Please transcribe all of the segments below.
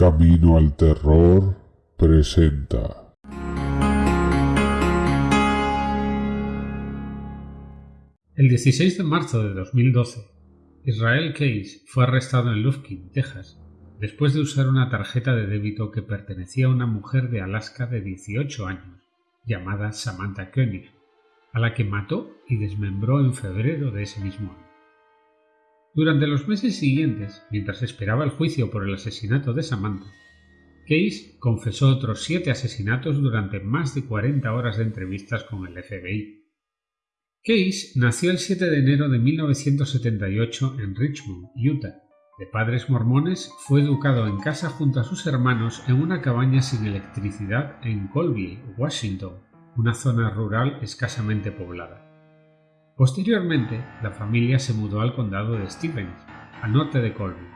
Camino al Terror presenta. El 16 de marzo de 2012, Israel Case fue arrestado en Lufkin, Texas, después de usar una tarjeta de débito que pertenecía a una mujer de Alaska de 18 años, llamada Samantha Koenig, a la que mató y desmembró en febrero de ese mismo año. Durante los meses siguientes, mientras esperaba el juicio por el asesinato de Samantha, Case confesó otros siete asesinatos durante más de 40 horas de entrevistas con el FBI. Case nació el 7 de enero de 1978 en Richmond, Utah. De padres mormones, fue educado en casa junto a sus hermanos en una cabaña sin electricidad en Colville, Washington, una zona rural escasamente poblada. Posteriormente, la familia se mudó al condado de Stevens, al norte de Colby.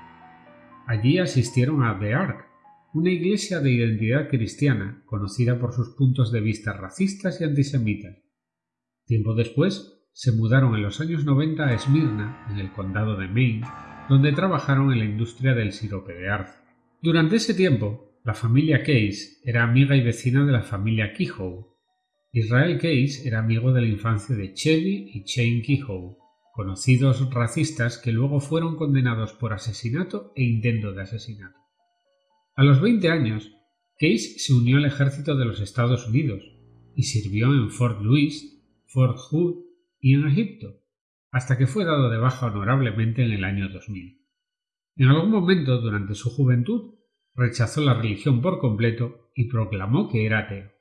Allí asistieron a The Ark, una iglesia de identidad cristiana conocida por sus puntos de vista racistas y antisemitas. Tiempo después, se mudaron en los años 90 a Smyrna, en el condado de Maine, donde trabajaron en la industria del sirope de arce. Durante ese tiempo, la familia Case era amiga y vecina de la familia Kehoe, Israel Case era amigo de la infancia de Chevy y Shane Kehoe, conocidos racistas que luego fueron condenados por asesinato e intento de asesinato. A los 20 años, Case se unió al ejército de los Estados Unidos y sirvió en Fort Louis, Fort Hood y en Egipto, hasta que fue dado de baja honorablemente en el año 2000. En algún momento durante su juventud rechazó la religión por completo y proclamó que era ateo.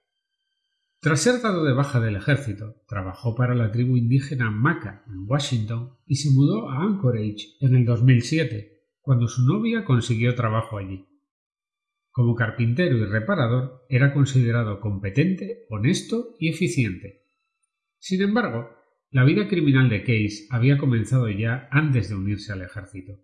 Tras ser dado de baja del ejército, trabajó para la tribu indígena Maca en Washington y se mudó a Anchorage en el 2007, cuando su novia consiguió trabajo allí. Como carpintero y reparador, era considerado competente, honesto y eficiente. Sin embargo, la vida criminal de Case había comenzado ya antes de unirse al ejército.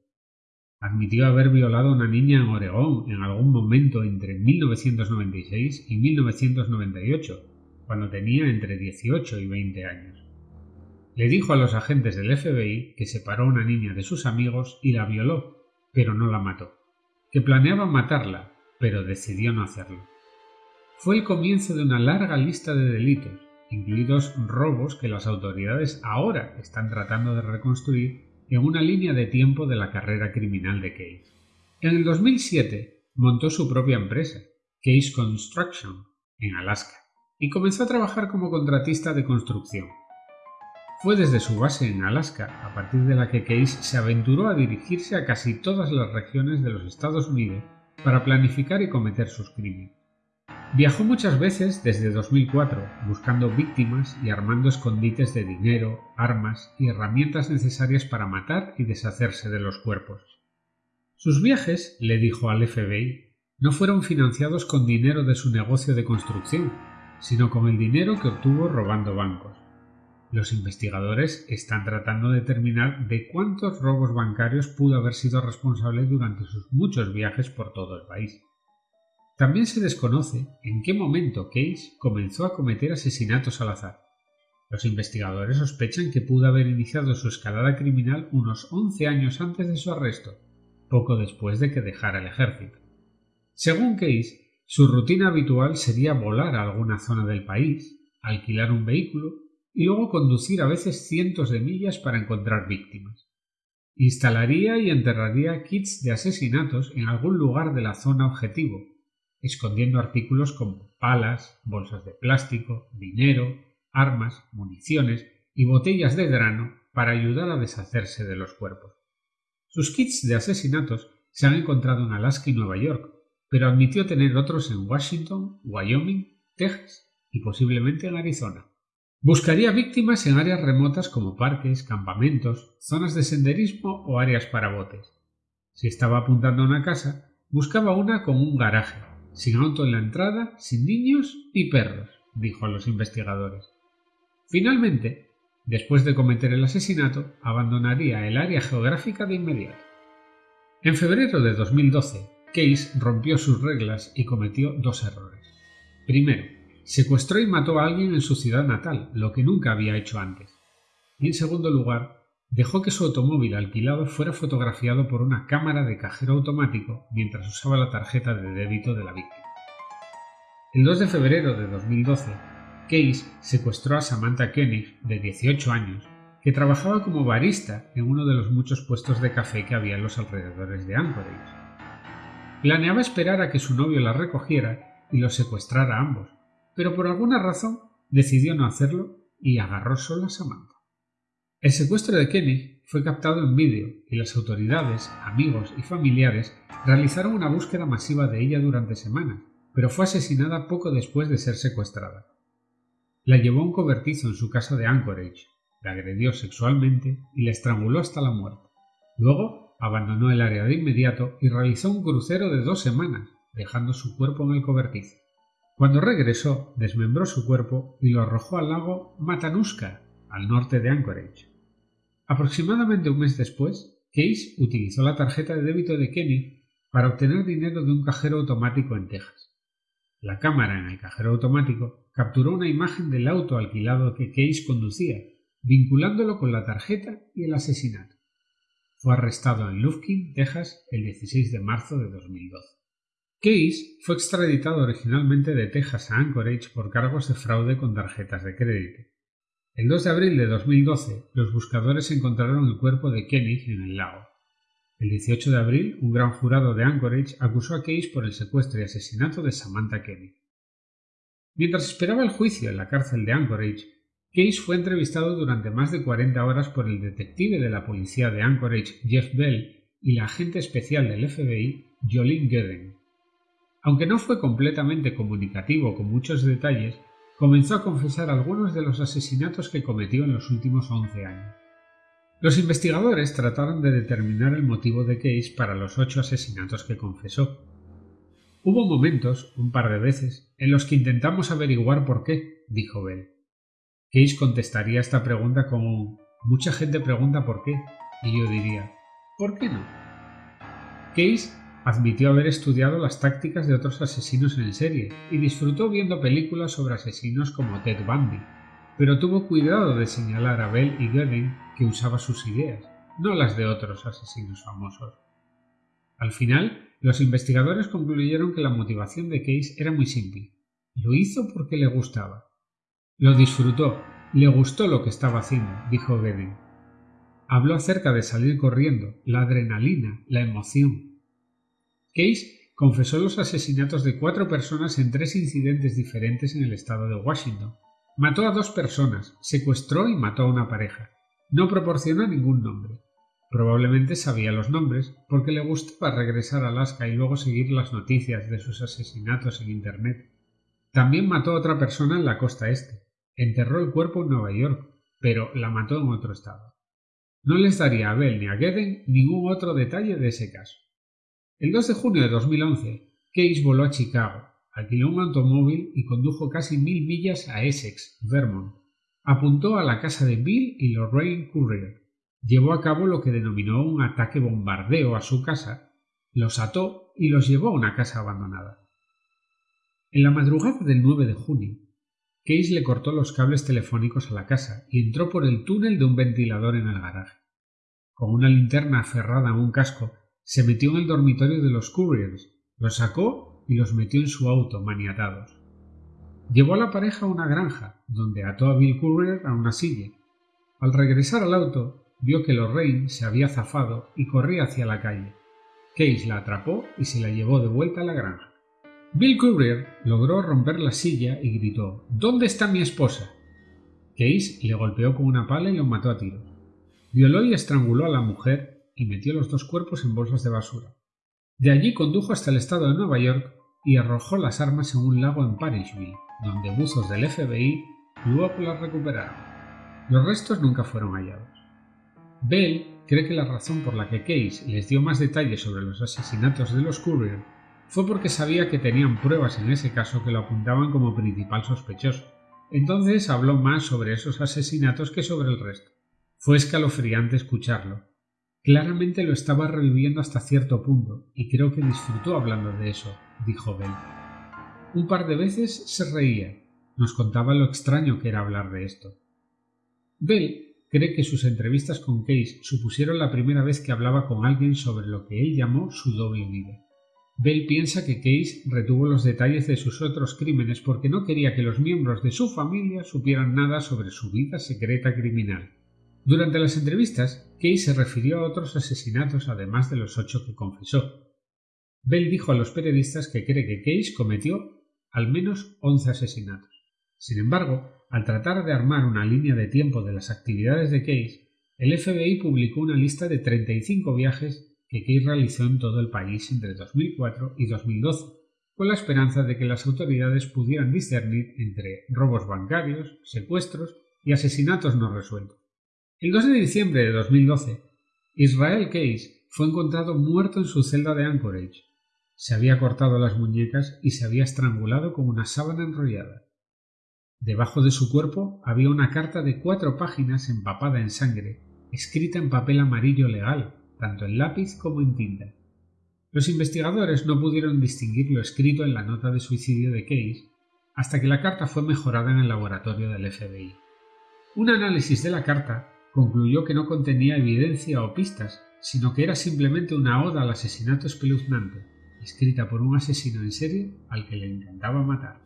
Admitió haber violado a una niña en Oregón en algún momento entre 1996 y 1998 cuando tenía entre 18 y 20 años. Le dijo a los agentes del FBI que separó a una niña de sus amigos y la violó, pero no la mató, que planeaba matarla, pero decidió no hacerlo. Fue el comienzo de una larga lista de delitos, incluidos robos que las autoridades ahora están tratando de reconstruir en una línea de tiempo de la carrera criminal de Case. En el 2007 montó su propia empresa, Case Construction, en Alaska y comenzó a trabajar como contratista de construcción. Fue desde su base en Alaska, a partir de la que Case se aventuró a dirigirse a casi todas las regiones de los Estados Unidos para planificar y cometer sus crímenes. Viajó muchas veces desde 2004 buscando víctimas y armando escondites de dinero, armas y herramientas necesarias para matar y deshacerse de los cuerpos. Sus viajes, le dijo al FBI, no fueron financiados con dinero de su negocio de construcción, sino con el dinero que obtuvo robando bancos. Los investigadores están tratando de determinar de cuántos robos bancarios pudo haber sido responsable durante sus muchos viajes por todo el país. También se desconoce en qué momento Case comenzó a cometer asesinatos al azar. Los investigadores sospechan que pudo haber iniciado su escalada criminal unos 11 años antes de su arresto, poco después de que dejara el ejército. Según Case, su rutina habitual sería volar a alguna zona del país, alquilar un vehículo y luego conducir a veces cientos de millas para encontrar víctimas. Instalaría y enterraría kits de asesinatos en algún lugar de la zona objetivo, escondiendo artículos como palas, bolsas de plástico, dinero, armas, municiones y botellas de grano para ayudar a deshacerse de los cuerpos. Sus kits de asesinatos se han encontrado en Alaska y Nueva York, pero admitió tener otros en Washington, Wyoming, Texas y posiblemente en Arizona. Buscaría víctimas en áreas remotas como parques, campamentos, zonas de senderismo o áreas para botes. Si estaba apuntando a una casa, buscaba una con un garaje, sin auto en la entrada, sin niños ni perros, dijo a los investigadores. Finalmente, después de cometer el asesinato, abandonaría el área geográfica de inmediato. En febrero de 2012, Case rompió sus reglas y cometió dos errores. Primero, secuestró y mató a alguien en su ciudad natal, lo que nunca había hecho antes. Y en segundo lugar, dejó que su automóvil alquilado fuera fotografiado por una cámara de cajero automático mientras usaba la tarjeta de débito de la víctima. El 2 de febrero de 2012, Case secuestró a Samantha Koenig, de 18 años, que trabajaba como barista en uno de los muchos puestos de café que había en los alrededores de Anchorage. Planeaba esperar a que su novio la recogiera y los secuestrara a ambos, pero por alguna razón decidió no hacerlo y agarró solo a Samantha. El secuestro de Kenny fue captado en vídeo y las autoridades, amigos y familiares realizaron una búsqueda masiva de ella durante semanas, pero fue asesinada poco después de ser secuestrada. La llevó a un cobertizo en su casa de Anchorage, la agredió sexualmente y la estranguló hasta la muerte. Luego abandonó el área de inmediato y realizó un crucero de dos semanas, dejando su cuerpo en el cobertizo. Cuando regresó, desmembró su cuerpo y lo arrojó al lago Matanuska, al norte de Anchorage. Aproximadamente un mes después, Case utilizó la tarjeta de débito de Kenny para obtener dinero de un cajero automático en Texas. La cámara en el cajero automático capturó una imagen del auto alquilado que Case conducía, vinculándolo con la tarjeta y el asesinato. Fue arrestado en Lufkin, Texas, el 16 de marzo de 2012. Case fue extraditado originalmente de Texas a Anchorage por cargos de fraude con tarjetas de crédito. El 2 de abril de 2012, los buscadores encontraron el cuerpo de Kenny en el lago. El 18 de abril, un gran jurado de Anchorage acusó a Case por el secuestro y asesinato de Samantha Kenny. Mientras esperaba el juicio en la cárcel de Anchorage, Case fue entrevistado durante más de 40 horas por el detective de la policía de Anchorage, Jeff Bell, y la agente especial del FBI, Jolene Gedden. Aunque no fue completamente comunicativo con muchos detalles, comenzó a confesar algunos de los asesinatos que cometió en los últimos 11 años. Los investigadores trataron de determinar el motivo de Case para los ocho asesinatos que confesó. Hubo momentos, un par de veces, en los que intentamos averiguar por qué, dijo Bell. Case contestaría esta pregunta con mucha gente pregunta por qué, y yo diría, ¿por qué no? Case Admitió haber estudiado las tácticas de otros asesinos en serie y disfrutó viendo películas sobre asesinos como Ted Bundy, pero tuvo cuidado de señalar a Bell y Gooding que usaba sus ideas, no las de otros asesinos famosos. Al final, los investigadores concluyeron que la motivación de Case era muy simple. Lo hizo porque le gustaba. Lo disfrutó, le gustó lo que estaba haciendo, dijo Gooding. Habló acerca de salir corriendo, la adrenalina, la emoción, Case confesó los asesinatos de cuatro personas en tres incidentes diferentes en el estado de Washington. Mató a dos personas, secuestró y mató a una pareja. No proporcionó ningún nombre. Probablemente sabía los nombres porque le gustaba regresar a Alaska y luego seguir las noticias de sus asesinatos en Internet. También mató a otra persona en la costa este. Enterró el cuerpo en Nueva York, pero la mató en otro estado. No les daría a Bell ni a Gedden ningún otro detalle de ese caso. El 2 de junio de 2011, Case voló a Chicago, alquiló un automóvil y condujo casi mil millas a Essex, Vermont. Apuntó a la casa de Bill y Lorraine Courier. Llevó a cabo lo que denominó un ataque bombardeo a su casa, los ató y los llevó a una casa abandonada. En la madrugada del 9 de junio, Case le cortó los cables telefónicos a la casa y entró por el túnel de un ventilador en el garaje. Con una linterna aferrada a un casco, se metió en el dormitorio de los Couriers, los sacó y los metió en su auto, maniatados. Llevó a la pareja a una granja, donde ató a Bill Courier a una silla. Al regresar al auto, vio que Lorraine se había zafado y corría hacia la calle. Case la atrapó y se la llevó de vuelta a la granja. Bill Courier logró romper la silla y gritó ¿Dónde está mi esposa? Case le golpeó con una pala y lo mató a tiros. Violó y estranguló a la mujer y metió los dos cuerpos en bolsas de basura. De allí condujo hasta el estado de Nueva York y arrojó las armas en un lago en Parishville, donde buzos del FBI luego las recuperaron. Los restos nunca fueron hallados. Bell cree que la razón por la que Case les dio más detalles sobre los asesinatos de los Courier fue porque sabía que tenían pruebas en ese caso que lo apuntaban como principal sospechoso. Entonces habló más sobre esos asesinatos que sobre el resto. Fue escalofriante escucharlo, Claramente lo estaba reviviendo hasta cierto punto, y creo que disfrutó hablando de eso, dijo Bell. Un par de veces se reía, nos contaba lo extraño que era hablar de esto. Bell cree que sus entrevistas con Case supusieron la primera vez que hablaba con alguien sobre lo que él llamó su doble vida. Bell piensa que Case retuvo los detalles de sus otros crímenes porque no quería que los miembros de su familia supieran nada sobre su vida secreta criminal. Durante las entrevistas, Case se refirió a otros asesinatos además de los ocho que confesó. Bell dijo a los periodistas que cree que Case cometió al menos once asesinatos. Sin embargo, al tratar de armar una línea de tiempo de las actividades de Case, el FBI publicó una lista de 35 viajes que realizó en todo el país entre 2004 y 2012, con la esperanza de que las autoridades pudieran discernir entre robos bancarios, secuestros y asesinatos no resueltos. El 2 de diciembre de 2012, Israel Case fue encontrado muerto en su celda de Anchorage. Se había cortado las muñecas y se había estrangulado con una sábana enrollada. Debajo de su cuerpo había una carta de cuatro páginas empapada en sangre, escrita en papel amarillo legal, tanto en lápiz como en tinta. Los investigadores no pudieron distinguir lo escrito en la nota de suicidio de Case hasta que la carta fue mejorada en el laboratorio del FBI. Un análisis de la carta concluyó que no contenía evidencia o pistas, sino que era simplemente una oda al asesinato espeluznante, escrita por un asesino en serie al que le encantaba matar.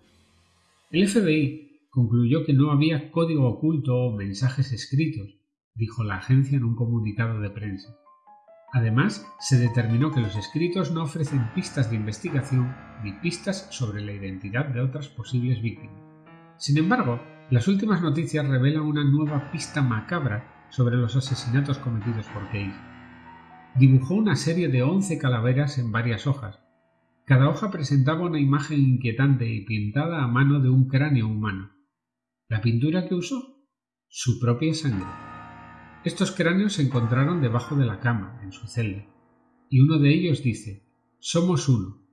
El FBI concluyó que no había código oculto o mensajes escritos, dijo la agencia en un comunicado de prensa. Además, se determinó que los escritos no ofrecen pistas de investigación ni pistas sobre la identidad de otras posibles víctimas. Sin embargo, las últimas noticias revelan una nueva pista macabra sobre los asesinatos cometidos por Case. Dibujó una serie de 11 calaveras en varias hojas. Cada hoja presentaba una imagen inquietante y pintada a mano de un cráneo humano. ¿La pintura que usó? Su propia sangre. Estos cráneos se encontraron debajo de la cama, en su celda, y uno de ellos dice, somos uno.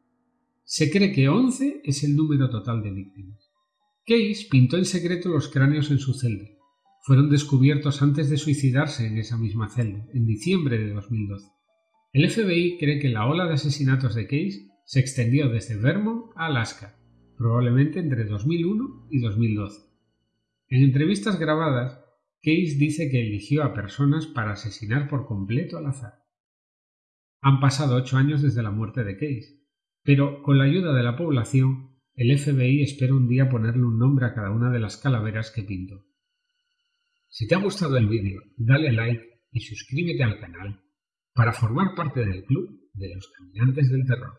Se cree que 11 es el número total de víctimas. Case pintó en secreto los cráneos en su celda. Fueron descubiertos antes de suicidarse en esa misma celda, en diciembre de 2012. El FBI cree que la ola de asesinatos de Case se extendió desde Vermont a Alaska, probablemente entre 2001 y 2012. En entrevistas grabadas, Case dice que eligió a personas para asesinar por completo al azar. Han pasado ocho años desde la muerte de Case, pero con la ayuda de la población, el FBI espera un día ponerle un nombre a cada una de las calaveras que pintó. Si te ha gustado el vídeo, dale like y suscríbete al canal para formar parte del club de los caminantes del terror.